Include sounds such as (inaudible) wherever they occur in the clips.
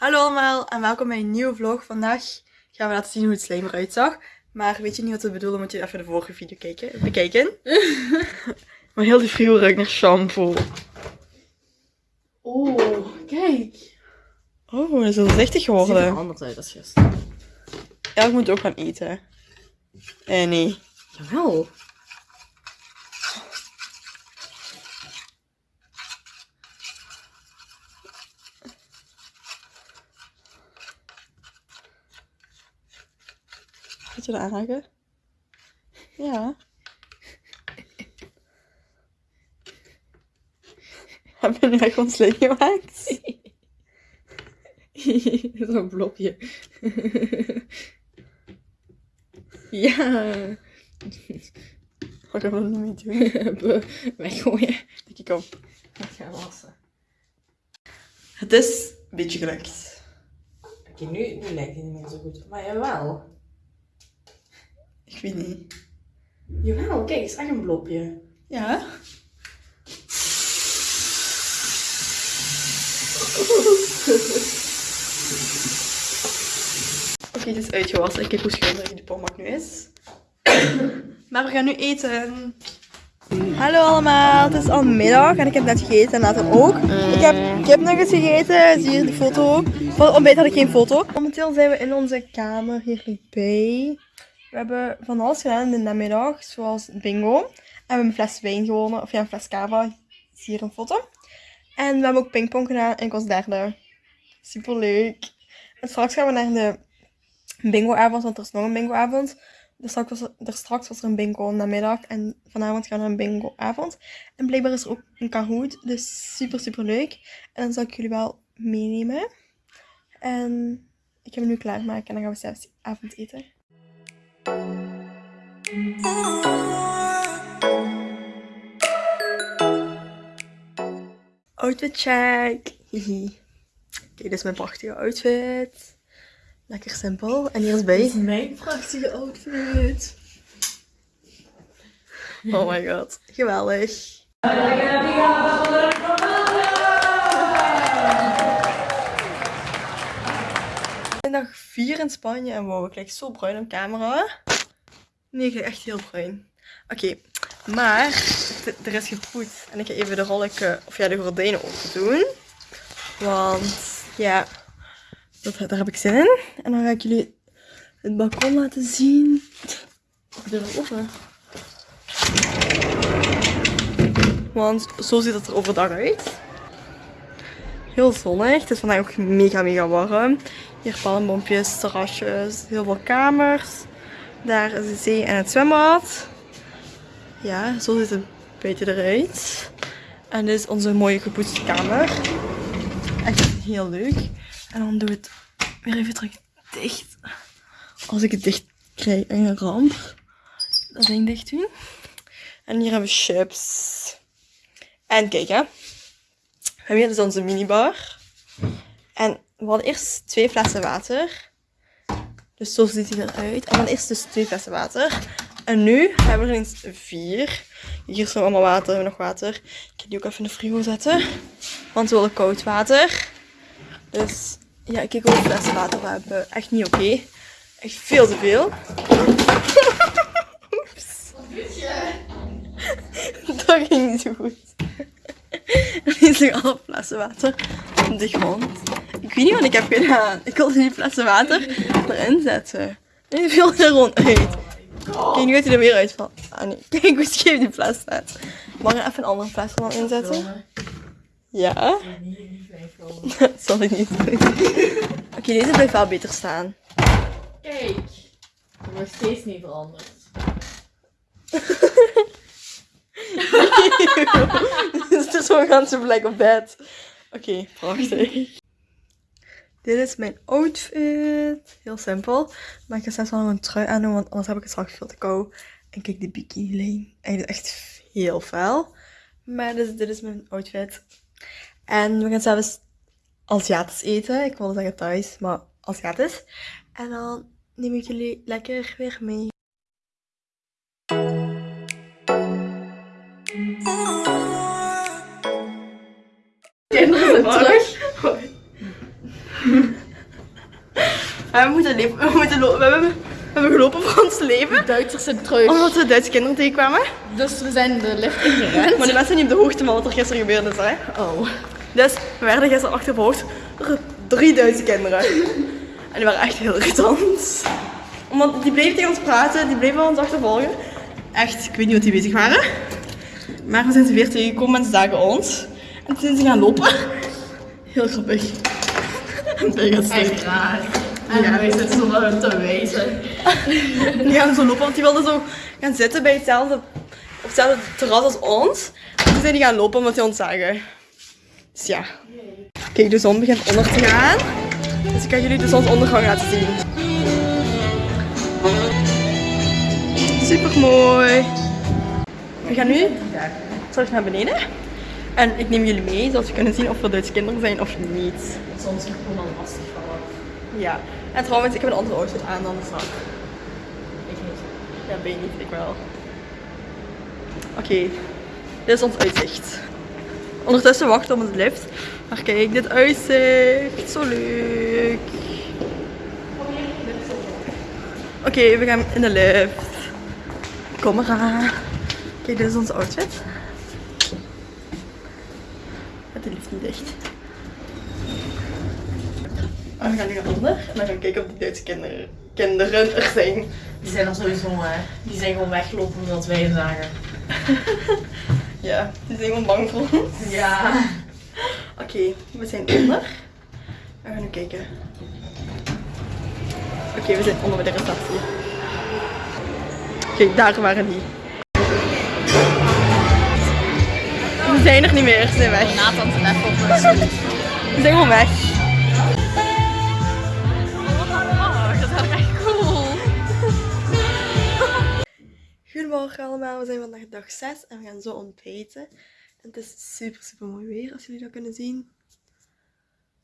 Hallo allemaal en welkom bij een nieuwe vlog. Vandaag gaan we laten zien hoe het slijm eruit zag. Maar weet je niet wat we bedoelen, moet je even de vorige video kijken, bekijken. (laughs) maar heel die frigo ruikt naar shampoo. Oh, kijk. Oh, dat is heel zichtig Ziet er geworden. anders uit als gisteren. Ja, ik moet ook gaan eten. Eh, nee. Jawel. Gaat aanraken? Ja. (laughs) Heb je nu echt ons gemaakt? (laughs) Zo'n blokje. (laughs) ja. Wat gaan we er niet doen? Weggooien. Ik kom. Ik ga wassen. Het is een beetje gelukt. Oké, nu, nu lijkt het niet meer zo goed. Maar jawel. Ik weet niet. Jawel, kijk, het is echt een blopje. Ja? (laughs) Oké, het is uitgewassen. Kijk hoe schilderig die pommak nu is. (coughs) maar we gaan nu eten. Hallo allemaal, het is al middag en ik heb net gegeten en later ook. Ik heb kipnuggets gegeten, zie je die foto. Voor het ontbijt had ik geen foto. Momenteel zijn we in onze kamer hierbij. We hebben van alles gedaan in de namiddag, zoals bingo. En we hebben een fles wijn gewonnen, of ja, een fles cava. Hier een foto. En we hebben ook pingpong gedaan en ik was derde. Super leuk. En straks gaan we naar de bingoavond, want er is nog een bingoavond. Dus straks was er, straks er een bingo namiddag en vanavond gaan we naar een bingoavond. En blijkbaar is er ook een Kahoot, dus super super leuk. En dan zal ik jullie wel meenemen. En ik ga hem nu klaarmaken en dan gaan we zelfs avondeten. Outfit check. Hihi. Kijk, dit is mijn prachtige outfit. Lekker simpel. En hier is bij. mijn prachtige outfit. Oh my god. Geweldig. Ik ben dag 4 in Spanje en wow, ik lijk zo bruin op camera. Nee, echt heel bruin. Oké, maar er is gepoet en ik ga even de rollen, of ja, de gordijnen open doen. Want ja, dat, daar heb ik zin in. En dan ga ik jullie het balkon laten zien. Ik doe het open. Want zo ziet het er overdag uit. Heel zonnig. Het is vandaag ook mega, mega warm. Hier palmbompjes, terrasjes, heel veel kamers. Daar is de zee en het zwembad. Ja, zo ziet het buiten eruit. En dit is onze mooie gepoetste kamer. Echt heel leuk. En dan doe ik het weer even terug dicht. Als ik het dicht krijg, een ramp. Dat ding dicht doen. En hier hebben we chips. En kijk hè. We hebben hier dus onze minibar. En we hadden eerst twee flessen water. Dus zo ziet hij eruit. En dan eerst dus twee flessen water. En nu hebben we er eens vier. Hier is nog allemaal water. Hebben nog water. Ik ga die ook even in de frigo zetten. Want we willen koud water. Dus ja, kijk hoeveel flessen water we hebben. Echt niet oké. Echt veel te veel. (laughs) Oeps. (laughs) Dat ging niet zo goed. (laughs) Er liggen alle flessen water op de grond. Ik weet niet wat ik heb gedaan. Ik wilde die flessen water erin zetten. En die viel er gewoon uit. Kijk, nu gaat hij er weer uitvallen. Ah nee, (laughs) kijk hoe scheef die fles staat. Mag ik er even een andere fles er dan inzetten? Ja. Dat (laughs) zal ik niet doen. Oké, deze blijft wel beter staan. Kijk. Het wordt steeds niet veranderd. (laughs) Het is zo'n ganse plek op bed. Oké, prachtig. Dit is mijn outfit. Heel simpel. Maar ik ga straks wel nog een trui aan doen, want anders heb ik het straks veel te kou. En kijk, die bikini lijn. Hij is echt heel fel. Maar dus, dit is mijn outfit. En we gaan zelfs Aziatisch eten. Ik wilde zeggen thuis, maar Aziatisch. En dan neem ik jullie lekker weer mee. Kinderen zijn terug. We moeten, leven, (laughs) we, moeten lo- we, hebben, we hebben gelopen voor ons leven. Duitsers zijn terug. Omdat we Duitse kinderen tegenkwamen. Dus we zijn de lift ingerend. Maar de mensen zijn niet op de hoogte van wat er gisteren gebeurd is. Hè. Oh. Dus we werden gisteren achtervolgd door drie Duitse kinderen. En die waren echt heel irritant. Omdat die bleven tegen ons praten, die bleven ons achtervolgen. Echt, ik weet niet wat die bezig waren. Maar we zijn ze weer tegengekomen en ze zagen ons. En toen zijn ze gaan lopen. Heel grappig. En bij gaat. Echt raar. En wij zitten zo naar hun te wijzen. Die gaan zo lopen, want die wilden zo gaan zitten bij hetzelfde, op hetzelfde terras als ons. En toen zijn die gaan lopen omdat die ons zagen. Dus ja. Kijk, de zon begint onder te gaan. Dus ik ga jullie de zonsondergang laten zien. Super mooi. We gaan nu terug naar beneden. En ik neem jullie mee, zodat we kunnen zien of er Duitse kinderen zijn of niet. Soms is gewoon al lastig vallen. Ja. En trouwens, ik heb een andere outfit aan dan de zak. Ik niet. Ja, ben je niet, ik wel. Oké, dit is ons uitzicht. Ondertussen wachten we op onze lift. Maar kijk, dit uitzicht. Zo leuk. Oké, we gaan in de lift. Kom eraan. Kijk, dit is onze outfit. De lift niet dicht. En we gaan nu naar onder en dan gaan we kijken of de Duitse kinderen, kinderen er zijn. Die zijn er sowieso, hè. Die zijn gewoon weggelopen omdat wij hen zagen. (laughs) Ja, die zijn gewoon bang voor ons. Ja. Oké, we zijn onder. We gaan nu kijken. Oké, we zijn onder bij de receptie. Kijk, daar waren die. Ze zijn er niet meer, ze zijn weg. Nathan te even op mijn stoel. Ze zijn gewoon weg. Goedemorgen allemaal, we zijn vandaag dag 6 en we gaan zo ontbijten. En het is super super mooi weer als jullie dat kunnen zien.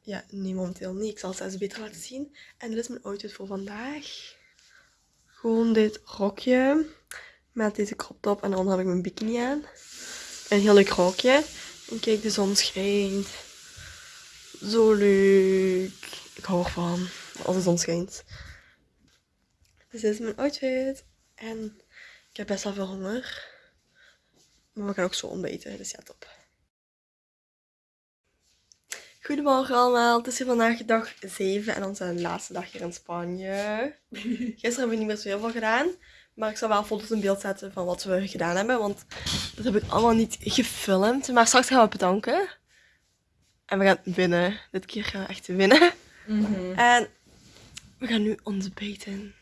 Ja, nee momenteel niet, ik zal het zelfs beter laten zien. En dit is mijn outfit voor vandaag. Gewoon dit rokje met deze crop top en dan heb ik mijn bikini aan. Een heel leuk rokje. En kijk, de zon schijnt. Zo leuk. Ik hou ervan als de zon schijnt. Dus dit is mijn outfit. En ik heb best wel veel honger. Maar we gaan ook zo ontbijten, dus ja, top. Goedemorgen allemaal, het is hier vandaag dag 7 en onze laatste dag hier in Spanje. (laughs) Gisteren hebben we niet meer zo heel veel gedaan, maar ik zal wel foto's in beeld zetten van wat we gedaan hebben, want dat heb ik allemaal niet gefilmd. Maar straks gaan we bedanken. En we gaan winnen. Dit keer gaan we echt winnen. En we gaan nu ontbijten.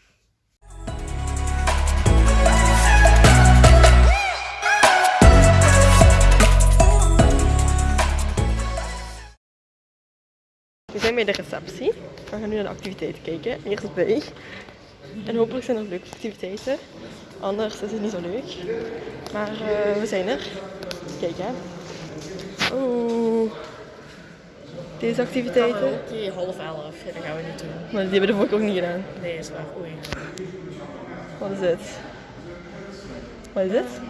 Zijn bij de receptie. We gaan nu naar de activiteiten kijken. Eerst bij. En hopelijk zijn er leuke activiteiten. Anders is het niet zo leuk. Maar eh, we zijn er. Kijk hè. Oeh. Deze activiteiten. Oké, half elf. Ja, dat gaan we niet doen. Maar die hebben we de vorige ook niet gedaan. Nee, is waar. Oei. Wat is dit? Wat is dit?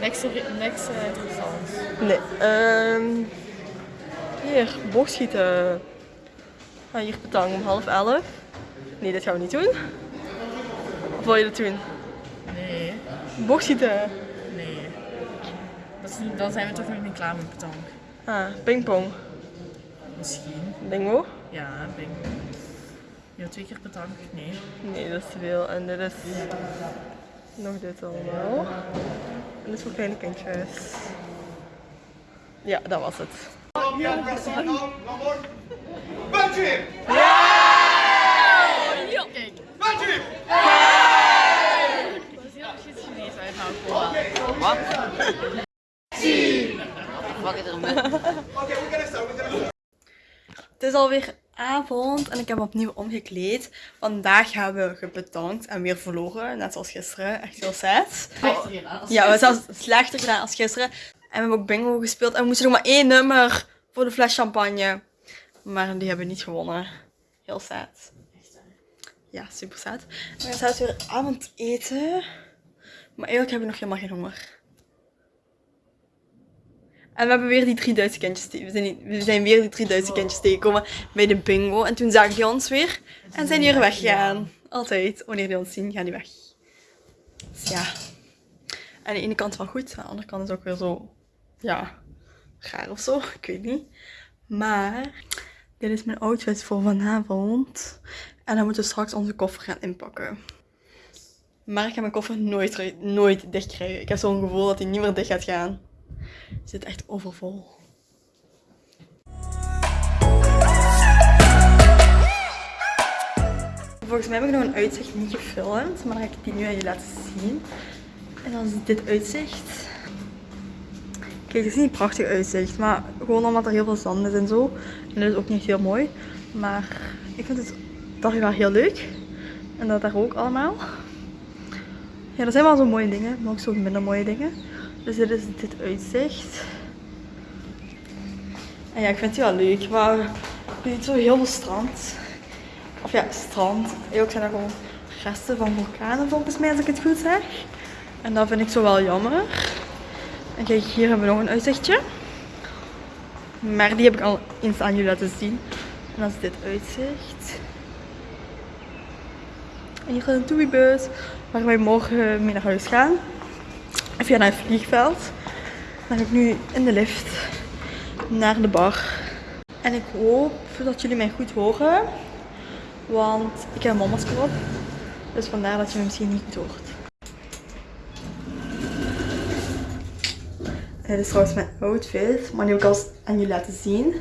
Niks, niks uh, interessants. Nee. ehm hier, boogschieten. Ah, hier petang om half elf. Nee, dit gaan we niet doen. Of wil je dat doen? Nee, Boogschieten. nee. Dat is, dan zijn we toch nog niet klaar met betank. Ah, pingpong. Misschien. Bingo. Ja, bingo. Ja, twee keer betank? Nee. Nee, dat is te veel. En dit is nog dit allemaal. En dit is voor kleine kindjes. Ja, dat was het. Buntje! Kijk. Buntje! Dat is heel precies Chinees uit nou Okay, we're gonna start. We're gonna Het is alweer avond en ik heb opnieuw omgekleed. Vandaag hebben we gebedankt en weer verloren, net zoals gisteren. Echt heel sad. Ja, we hebben zelfs slechter gedaan als gisteren. En we hebben ook bingo gespeeld en we moesten nog maar één nummer voor de fles champagne. Maar die hebben we niet gewonnen. Heel sad. Ja, super sad. We gaan zelfs weer avondeten. Maar eigenlijk heb ik nog helemaal geen honger. En we hebben weer die drie Duitse kindjes te- we zijn, niet- we zijn weer die drie Duitse kindjes tegengekomen bij de bingo. En toen zagen die ons weer en zijn die er weggegaan. Altijd. Wanneer die ons zien, gaan die weg. Dus ja. Aan de ene kant wel goed, aan de andere kant is ook weer zo, ja, raar of zo. (laughs) Ik weet niet. Maar dit is mijn outfit voor vanavond. En dan moeten we straks onze koffer gaan inpakken. Maar ik ga mijn koffer nooit, nooit dicht krijgen. Ik heb zo'n gevoel dat hij niet meer dicht gaat gaan. Het zit echt overvol. Volgens mij heb ik nog een uitzicht niet gefilmd, maar dan ga ik die nu aan je laten zien. En dan is dit uitzicht. Kijk, het is niet prachtig uitzicht, maar gewoon omdat er heel veel zand is en zo. En dat is ook niet heel mooi. Maar ik vind het toch wel heel leuk. En dat daar ook allemaal. Ja, er zijn wel zo mooie dingen, maar ook zo minder mooie dingen. Dus dit is dit uitzicht. En ja, ik vind het wel leuk, maar niet zo heel veel strand. Of ja, strand. Ook zijn er gewoon resten van vulkanen volgens mij, als ik het goed zeg. En dat vind ik zo wel jammer. En kijk, hier hebben we nog een uitzichtje. Maar die heb ik al eens aan jullie laten zien. En dat is dit uitzicht. En hier is een toeibus waar wij morgen mee naar huis gaan. Via naar het vliegveld. Dan ga ik nu in de lift naar de bar. En ik hoop dat jullie mij goed horen. Want ik heb een mondmasker op. Dus vandaar dat je me misschien niet goed hoort. Dit is trouwens mijn outfit, maar die heb ik al aan jullie laten zien.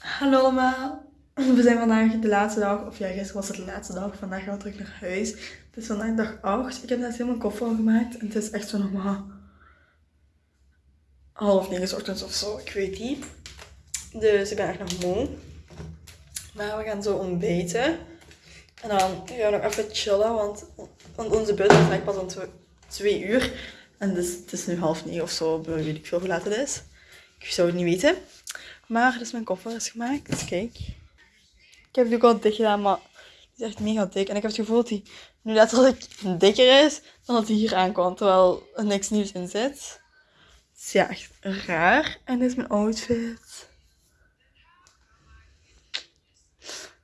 Hallo allemaal. (laughs) We zijn vandaag de laatste dag, of ja, gisteren was het de laatste dag. Vandaag gaan we terug naar huis. Het is vandaag dag 8. Ik heb net helemaal koffer al gemaakt. En het is echt zo nog maar half negen ochtends of zo. Ik weet niet. Dus ik ben echt nog moe. Maar we gaan zo ontbijten. En dan gaan we nog even chillen, want, want onze bus is echt pas om tw- twee uur. En dus, het is nu half negen of zo, weet ik veel hoe laat het is. Ik zou het niet weten. Maar dus mijn koffer is gemaakt. Kijk. Ik heb het ook al dik gedaan, maar het is echt mega dik. En ik heb het gevoel dat hij nu letterlijk dikker is dan dat hij hier aankwam. Terwijl er niks nieuws in zit. Dus ja, echt raar. En dit is mijn outfit.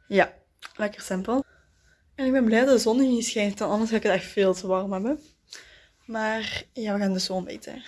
Ja, lekker simpel. En ik ben blij dat de zon hier niet schijnt, want anders ga ik het echt veel te warm hebben. Maar ja, we gaan dus zo ontbijten.